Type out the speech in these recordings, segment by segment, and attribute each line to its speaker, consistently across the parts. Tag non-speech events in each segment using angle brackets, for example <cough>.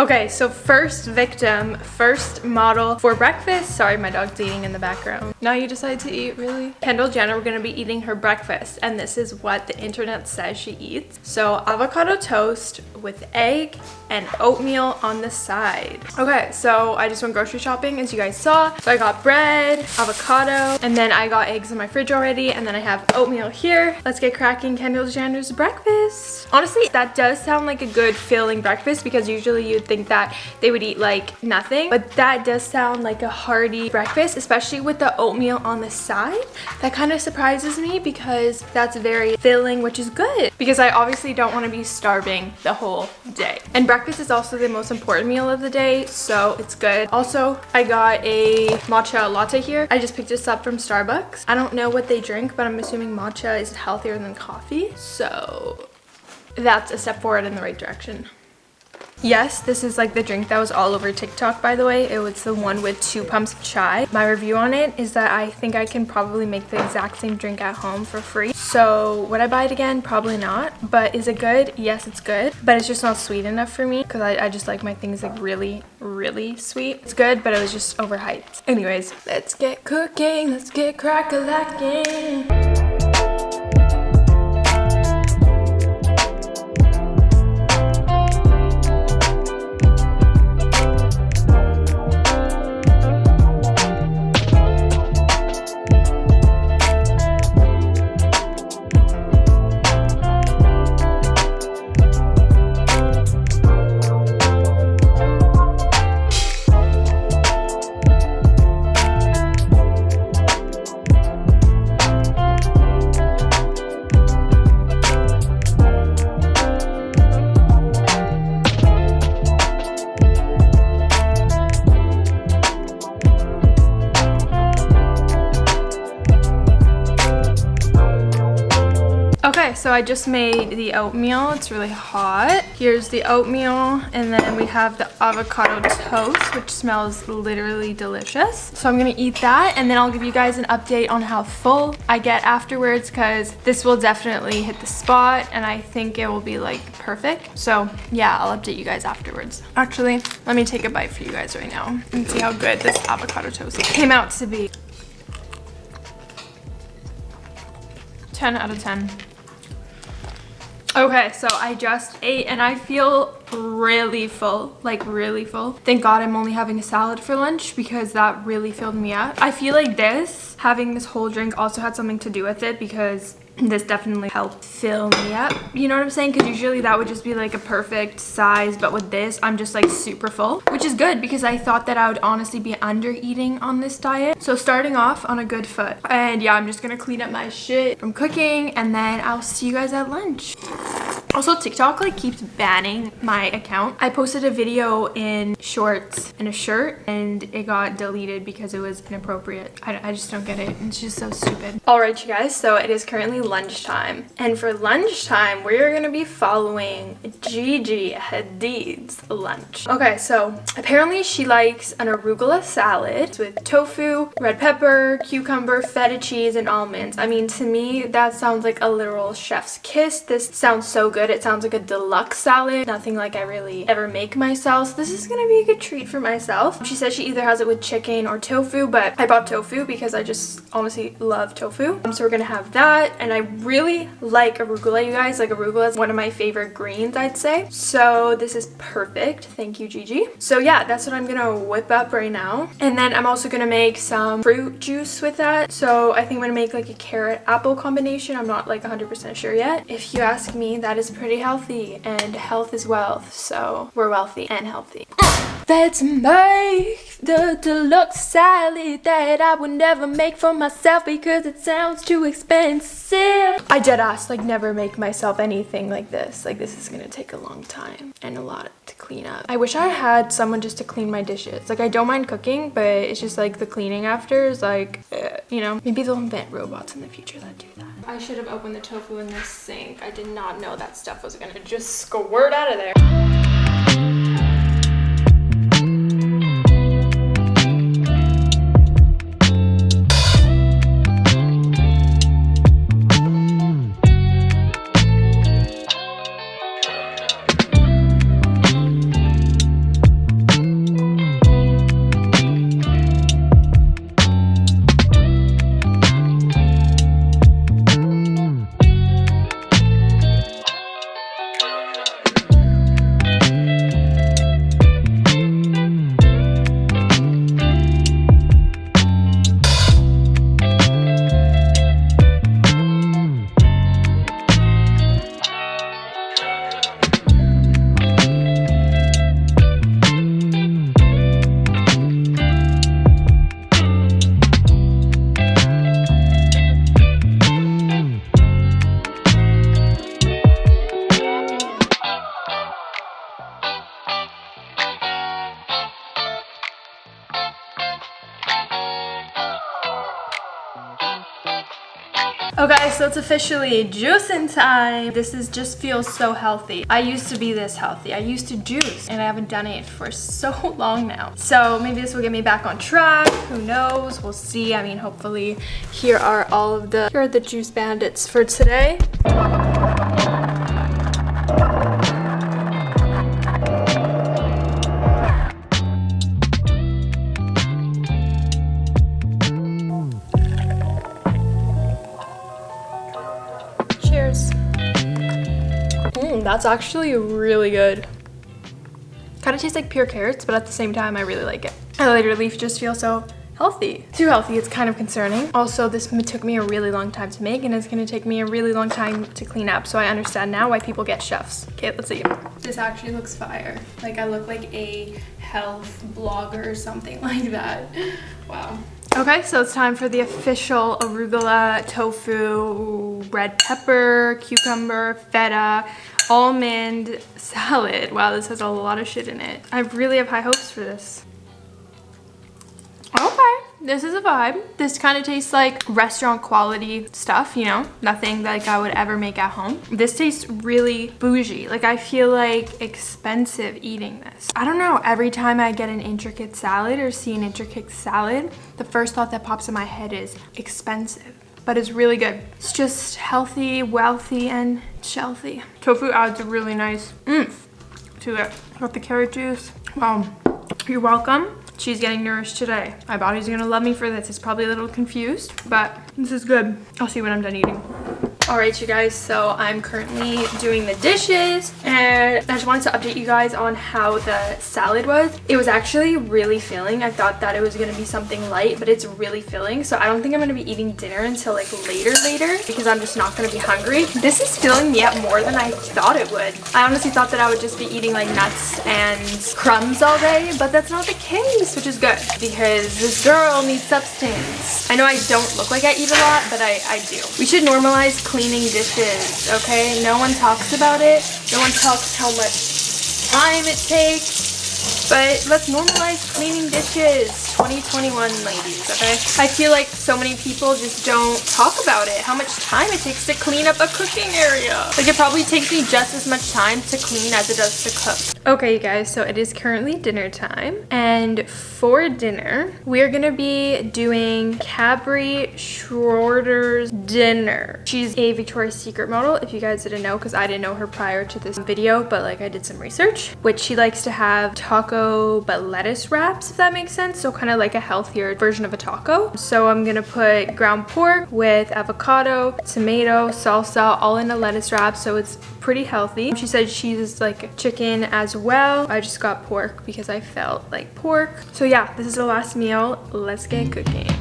Speaker 1: Okay, so first victim, first model for breakfast. Sorry, my dog's eating in the background. Now you decide to eat, really? Kendall Jenner, we're gonna be eating her breakfast, and this is what the internet says she eats. So avocado toast with egg and oatmeal on the side. Okay, so I just went grocery shopping, as you guys saw. So I got bread, avocado, and then I got eggs in my fridge already, and then I have oatmeal here. Let's get cracking Kendall Jenner's breakfast. Honestly, that does sound like a good filling breakfast because usually you'd think that they would eat like nothing, but that does sound like a hearty breakfast, especially with the oatmeal on the side. That kind of surprises me because that's very filling, which is good because I obviously don't want to be starving the whole day. And breakfast is also the most important meal of the day, so it's good. Also, I got a matcha latte here. I just picked this up from Starbucks. I don't know what they drink, but I'm assuming matcha is healthier than coffee. So that's a step forward in the right direction. Yes, this is like the drink that was all over TikTok, by the way. It was the one with two pumps of chai. My review on it is that I think I can probably make the exact same drink at home for free. So would I buy it again? Probably not. But is it good? Yes, it's good. But it's just not sweet enough for me because I, I just like my things like really, really sweet. It's good, but it was just overhyped. Anyways, let's get cooking. Let's get crack-a-lacking. So I just made the oatmeal. It's really hot. Here's the oatmeal, and then we have the avocado toast, which smells literally delicious. So I'm gonna eat that, and then I'll give you guys an update on how full I get afterwards, because this will definitely hit the spot, and I think it will be like perfect. So yeah, I'll update you guys afterwards. Actually, let me take a bite for you guys right now and see how good this avocado toast came out to be. 10 out of 10. Okay, so I just ate and I feel really full, like really full. Thank God I'm only having a salad for lunch because that really filled me up. I feel like this, having this whole drink also had something to do with it because this definitely helped fill me up. You know what i'm saying? Because usually that would just be like a perfect size but with this i'm just like super full which is good because i thought that i would honestly be under eating on this diet. So starting off on a good foot. And yeah i'm just gonna clean up my shit from cooking and then i'll see you guys at lunch also, TikTok like keeps banning my account. I posted a video in shorts and a shirt and it got deleted because it was inappropriate. I, I just don't get it. It's just so stupid. All right, you guys. So it is currently lunchtime. And for lunchtime, we're going to be following Gigi Hadid's lunch. Okay, so apparently she likes an arugula salad with tofu, red pepper, cucumber, feta cheese, and almonds. I mean, to me, that sounds like a literal chef's kiss. This sounds so good good. It sounds like a deluxe salad. Nothing like I really ever make myself. So this is gonna be a good treat for myself. She says she either has it with chicken or tofu, but I bought tofu because I just honestly love tofu. Um, so we're gonna have that. And I really like arugula, you guys. Like arugula is one of my favorite greens, I'd say. So this is perfect. Thank you, Gigi. So yeah, that's what I'm gonna whip up right now. And then I'm also gonna make some fruit juice with that. So I think I'm gonna make like a carrot apple combination. I'm not like 100% sure yet. If you ask me, that is pretty healthy and health is wealth so we're wealthy and healthy. <coughs> Let's make the deluxe salad that I would never make for myself because it sounds too expensive. I dead ass like never make myself anything like this. Like this is gonna take a long time and a lot to clean up. I wish I had someone just to clean my dishes. Like I don't mind cooking but it's just like the cleaning after is like uh, you know? Maybe they'll invent robots in the future that do that I should have opened the tofu in the sink. I did not know that stuff was gonna just squirt out of there. Okay, so it's officially juicing time. This is just feels so healthy. I used to be this healthy. I used to juice and I haven't done it for so <laughs> long now. So maybe this will get me back on track. Who knows? We'll see. I mean, hopefully here are all of the, here are the juice bandits for today. That's actually really good. Kind of tastes like pure carrots, but at the same time, I really like it. I leaf just feel so healthy. Too healthy, it's kind of concerning. Also, this took me a really long time to make and it's gonna take me a really long time to clean up. So I understand now why people get chefs. Okay, let's see. This actually looks fire. Like I look like a health blogger or something <laughs> like that. Wow. Okay, so it's time for the official arugula, tofu, red pepper, cucumber, feta, almond salad. Wow, this has a lot of shit in it. I really have high hopes for this. Okay, this is a vibe. This kind of tastes like restaurant quality stuff, you know? Nothing like I would ever make at home. This tastes really bougie. Like I feel like expensive eating this. I don't know, every time I get an intricate salad or see an intricate salad, the first thought that pops in my head is expensive but it's really good. It's just healthy, wealthy, and shelthy. Tofu adds a really nice oomph to it. Got the carrot juice. Wow, you're welcome. She's getting nourished today. My body's gonna love me for this. It's probably a little confused, but this is good. I'll see when I'm done eating. All right, you guys, so I'm currently doing the dishes and I just wanted to update you guys on how the salad was. It was actually really filling. I thought that it was gonna be something light, but it's really filling. So I don't think I'm gonna be eating dinner until like later later because I'm just not gonna be hungry. This is filling me up more than I thought it would. I honestly thought that I would just be eating like nuts and crumbs all day, but that's not the case, which is good because this girl needs substance. I know I don't look like I eat a lot, but I, I do. We should normalize cleaning dishes, okay? No one talks about it. No one talks how much time it takes. But let's normalize cleaning dishes. 2021 ladies, okay? I feel like so many people just don't talk about it, how much time it takes to clean up a cooking area. Like it probably takes me just as much time to clean as it does to cook. Okay, you guys, so it is currently dinner time. And for dinner, we are gonna be doing Cabri Schroeder's dinner. She's a Victoria's Secret model, if you guys didn't know, because I didn't know her prior to this video, but like I did some research, which she likes to have taco but lettuce wraps, if that makes sense. So kind of like a healthier version of a taco. So I'm gonna put ground pork with avocado, tomato, salsa, all in a lettuce wrap. So it's pretty healthy. She said she's like chicken as well. I just got pork because I felt like pork. So yeah, this is the last meal. Let's get cooking.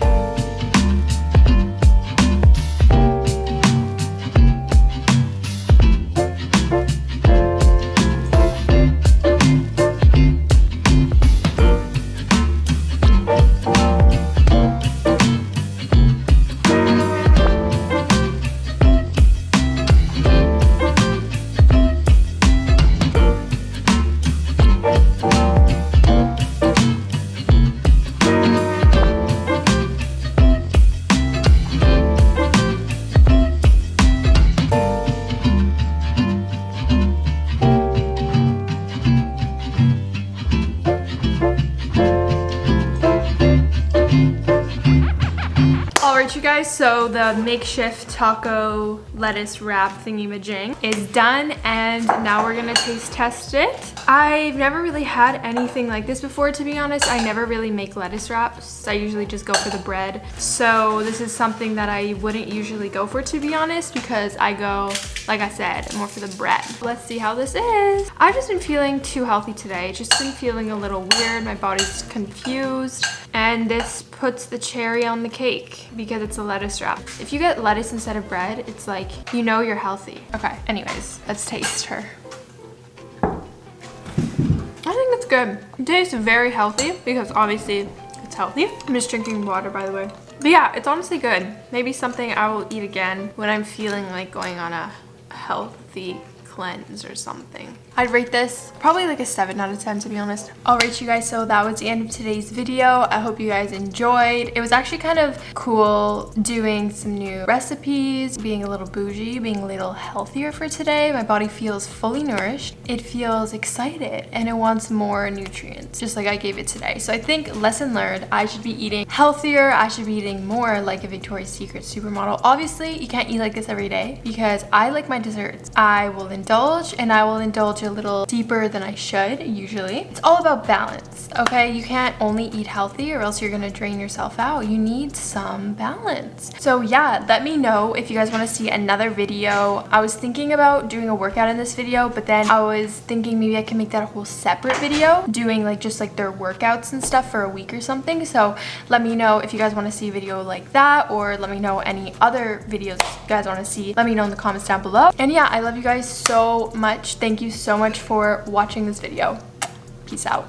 Speaker 1: You guys, so the makeshift taco lettuce wrap thingy-majing is done and now we're gonna taste test it. I've never really had anything like this before, to be honest. I never really make lettuce wraps. I usually just go for the bread. So this is something that I wouldn't usually go for, to be honest, because I go, like I said, more for the bread. Let's see how this is. I've just been feeling too healthy today. Just been feeling a little weird. My body's confused. And this puts the cherry on the cake because it's a lettuce wrap. If you get lettuce instead of bread, it's like, you know you're healthy. Okay, anyways, let's taste her. I think it's good. It tastes very healthy because obviously it's healthy. I'm just drinking water, by the way. But yeah, it's honestly good. Maybe something I will eat again when I'm feeling like going on a healthy cleanse or something. I'd rate this probably like a 7 out of 10 to be honest. Alright you guys, so that was the end of today's video. I hope you guys enjoyed. It was actually kind of cool doing some new recipes, being a little bougie, being a little healthier for today. My body feels fully nourished. It feels excited and it wants more nutrients, just like I gave it today. So I think lesson learned, I should be eating healthier. I should be eating more like a Victoria's Secret supermodel. Obviously, you can't eat like this every day because I like my desserts. I will indulge and I will indulge a little deeper than I should usually. It's all about balance, okay? You can't only eat healthy or else you're gonna drain yourself out. You need some balance. So yeah, let me know if you guys wanna see another video. I was thinking about doing a workout in this video, but then I was thinking maybe I can make that a whole separate video doing like just like their workouts and stuff for a week or something. So let me know if you guys wanna see a video like that or let me know any other videos you guys wanna see. Let me know in the comments down below. And yeah, I love you guys so much. Thank you so much for watching this video. Peace out.